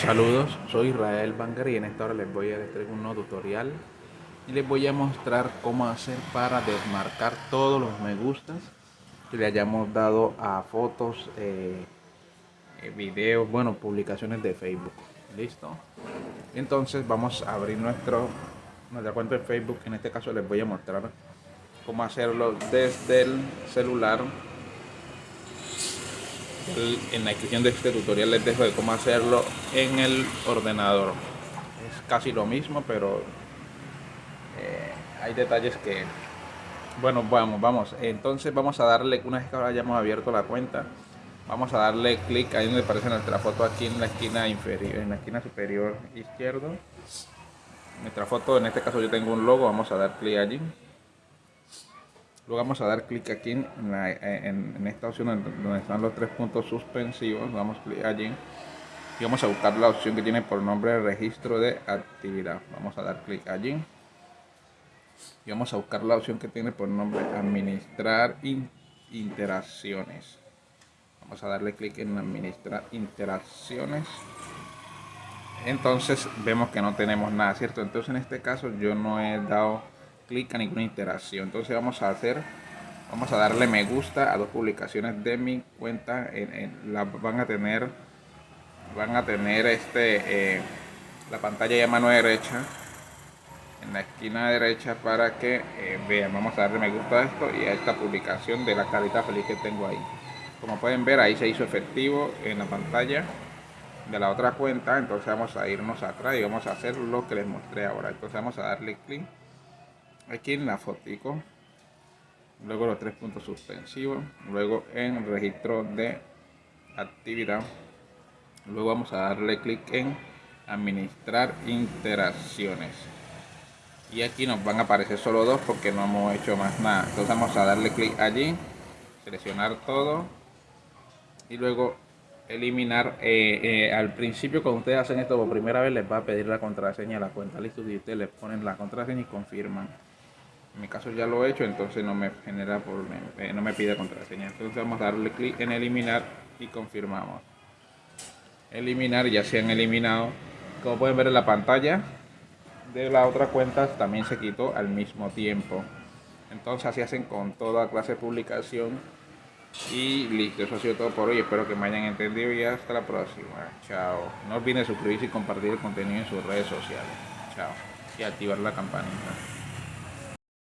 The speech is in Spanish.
Saludos, soy Israel Banger y en esta hora les voy a traer un nuevo tutorial y les voy a mostrar cómo hacer para desmarcar todos los me gustas que le hayamos dado a fotos, eh, eh, videos, bueno, publicaciones de Facebook. Listo. Entonces vamos a abrir nuestro, nuestra cuenta de Facebook. En este caso les voy a mostrar cómo hacerlo desde el celular en la descripción de este tutorial les dejo de cómo hacerlo en el ordenador. Es casi lo mismo pero eh, hay detalles que bueno vamos vamos. Entonces vamos a darle una vez que ahora hayamos abierto la cuenta vamos a darle clic ahí donde aparece nuestra foto aquí en la esquina inferior en la esquina superior izquierdo. Nuestra foto en este caso yo tengo un logo vamos a dar clic allí Luego vamos a dar clic aquí en, esta opción donde están los tres puntos suspensivos. Damos clic allí y vamos a buscar la opción que tiene por nombre registro de actividad. Vamos a dar clic allí y vamos a buscar la opción que tiene por nombre administrar interacciones. Vamos a darle clic en administrar interacciones. Entonces vemos que no tenemos nada, ¿cierto? Entonces en este caso yo no he dado clic a ninguna interacción. Entonces vamos a hacer, vamos a darle me gusta a dos publicaciones de mi cuenta. En, la, van a tener, van a tener este, eh, la pantalla de mano derecha en la esquina derecha para que eh, vean. Vamos a darle me gusta a esto y a esta publicación de la carita feliz que tengo ahí. Como pueden ver ahí se hizo efectivo en la pantalla de la otra cuenta entonces vamos a irnos atrás y vamos a hacer lo que les mostré ahora entonces vamos a darle clic aquí en la fotico luego los tres puntos suspensivos luego en registro de actividad luego vamos a darle clic en administrar interacciones. Y aquí nos van a aparecer solo dos porque no hemos hecho más nada. Entonces vamos a darle clic allí seleccionar todo y luego eliminar eh, eh, al principio cuando ustedes hacen esto por primera vez les va a pedir la contraseña a la cuenta. Listo y ustedes le ponen la contraseña y confirman en mi caso ya lo he hecho entonces no me genera por eh, no me pide contraseña entonces vamos a darle clic en eliminar y confirmamos eliminar ya se han eliminado como pueden ver en la pantalla de la otra cuenta también se quitó al mismo tiempo entonces así hacen con toda clase de publicación y listo, eso ha sido todo por hoy. Espero que me hayan entendido y hasta la próxima. Chao. No olviden suscribirse y compartir el contenido en sus redes sociales. Chao. Y activar la campanita.